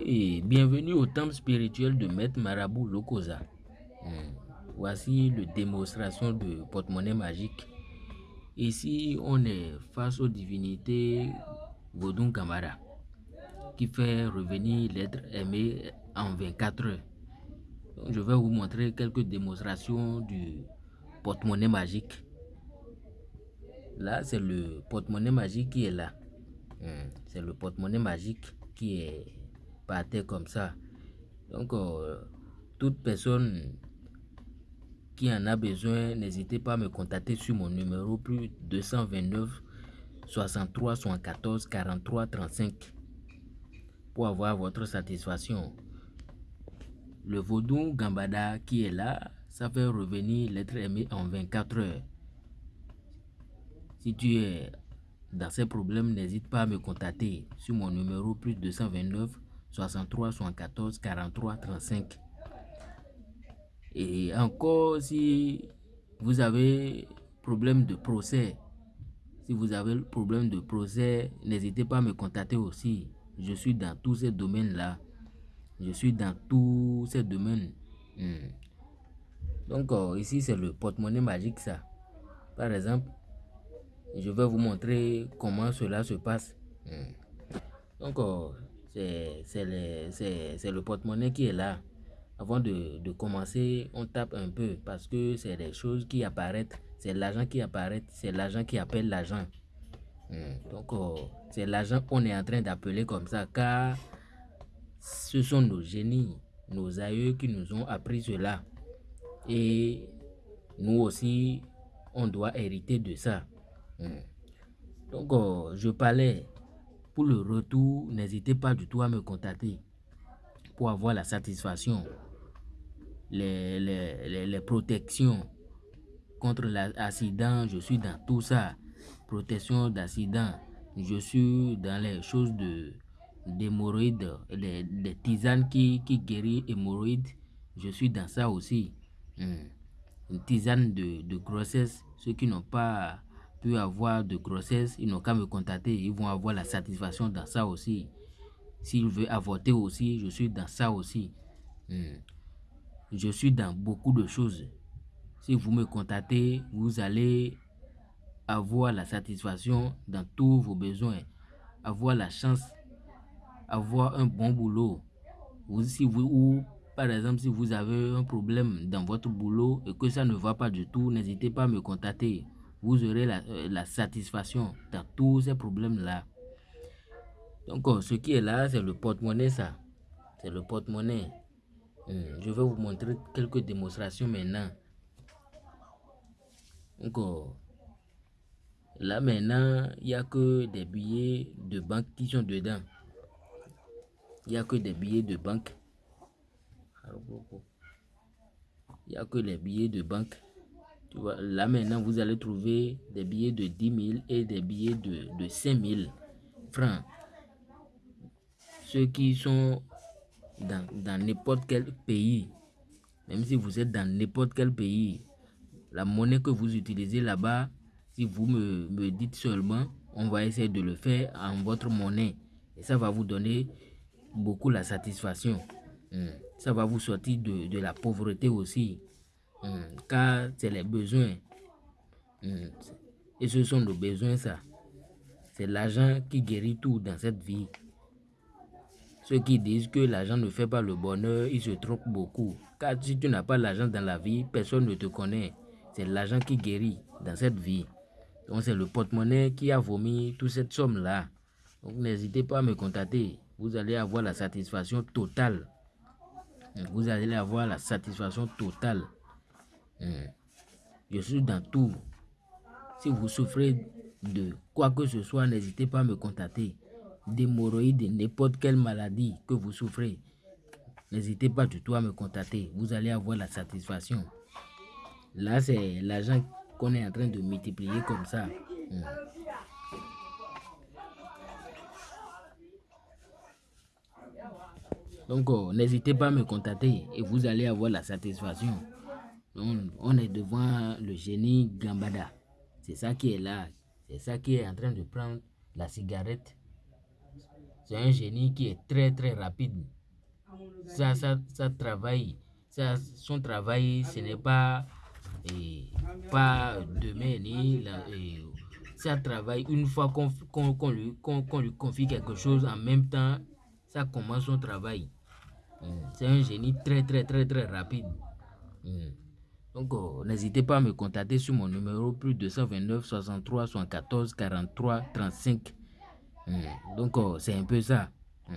Et bienvenue au temple spirituel de Maître Marabout Lokosa. Hmm. Voici la démonstration de porte-monnaie magique. Ici, on est face aux divinités Vodun Kamara qui fait revenir l'être aimé en 24 heures. je vais vous montrer quelques démonstrations du porte-monnaie magique. Là, c'est le porte-monnaie magique qui est là. Hmm. C'est le porte-monnaie magique qui est par terre comme ça. Donc, euh, toute personne qui en a besoin, n'hésitez pas à me contacter sur mon numéro plus 229 63 74 43 35 pour avoir votre satisfaction. Le vaudou Gambada qui est là, ça fait revenir l'être aimé en 24 heures. Si tu es dans ces problèmes, n'hésite pas à me contacter sur mon numéro plus 229 63 74 43 35. Et encore, si vous avez problème de procès, si vous avez problème de procès, n'hésitez pas à me contacter aussi. Je suis dans tous ces domaines-là. Je suis dans tous ces domaines. Hmm. Donc, euh, ici, c'est le porte-monnaie magique, ça. Par exemple, je vais vous montrer comment cela se passe. Hmm. Donc, euh, c'est le porte-monnaie qui est là. Avant de, de, commencer, on tape un peu parce que c'est des choses qui apparaissent. C'est l'argent qui apparaît. C'est l'argent qui appelle l'argent. Hmm. Donc, euh, c'est l'argent qu'on est en train d'appeler comme ça car ce sont nos génies, nos aïeux qui nous ont appris cela. Et nous aussi, on doit hériter de ça. Hmm. Donc, euh, je parlais pour le retour, n'hésitez pas du tout à me contacter pour avoir la satisfaction, les, les, les, protections contre l'accident. Je suis dans tout ça. Protection d'accident. Je suis dans les choses de d'hémorroïdes, les, les, tisanes qui, qui guérissent hémorroïdes. Je suis dans ça aussi. Hmm. Une tisane de, de grossesse. Ceux qui n'ont pas peut avoir de grossesse, ils n'ont qu'à me contacter, ils vont avoir la satisfaction dans ça aussi. S'ils veulent avorter aussi, je suis dans ça aussi. Hmm. Je suis dans beaucoup de choses. Si vous me contactez, vous allez avoir la satisfaction dans tous vos besoins, avoir la chance, avoir un bon boulot. Vous, si vous, ou par exemple, si vous avez un problème dans votre boulot et que ça ne va pas du tout, n'hésitez pas à me contacter vous aurez la, euh, la satisfaction dans tous ces problèmes-là. Donc, oh, ce qui est là, c'est le porte-monnaie, ça. C'est le porte-monnaie. Hmm, je vais vous montrer quelques démonstrations maintenant. Donc, oh, là maintenant, il n'y a que des billets de banque qui sont dedans. Il n'y a que des billets de banque. Il n'y a que les billets de banque là maintenant, vous allez trouver des billets de 10 000 et des billets de, de 5 000 francs. Ceux qui sont dans n'importe quel pays, même si vous êtes dans n'importe quel pays, la monnaie que vous utilisez là-bas, si vous me, me, dites seulement, on va essayer de le faire en votre monnaie. Et ça va vous donner beaucoup la satisfaction. Hmm. Ça va vous sortir de, de la pauvreté aussi. Car c'est les besoins. Hmm. Et ce sont nos besoins, ça. C'est l'argent qui guérit tout dans cette vie. Ceux qui disent que l'argent ne fait pas le bonheur, ils se trompent beaucoup. Car si tu n'as pas l'argent dans la vie, personne ne te connaît. C'est l'argent qui guérit dans cette vie. Donc c'est le porte-monnaie qui a vomi toute cette somme-là. Donc n'hésitez pas à me contacter. Vous allez avoir la satisfaction totale. Vous allez avoir la satisfaction totale. Hmm. Je suis dans tout. Si vous souffrez de quoi que ce soit, n'hésitez pas à me contacter. D'hémorroïdes, n'importe quelle maladie que vous souffrez, n'hésitez pas du tout à me contacter. Vous allez avoir la satisfaction. Là, c'est l'argent qu'on est en train de multiplier comme ça. Hmm. Donc, oh, n'hésitez pas à me contacter et vous allez avoir la satisfaction on, est devant le génie Gambada. C'est ça qui est là. C'est ça qui est en train de prendre la cigarette. C'est un génie qui est très très rapide. Ça, ça, ça travaille. Ça, son travail, ce n'est pas, et, pas demain ni ça travaille une fois qu'on lui, lui confie quelque chose en même temps, ça commence son travail. Hmm. C'est un génie très très très très rapide. Donc, oh, n'hésitez pas à me contacter sur mon numéro plus 229 63 74 43 35. Donc, oh, c'est un peu ça. Hmm.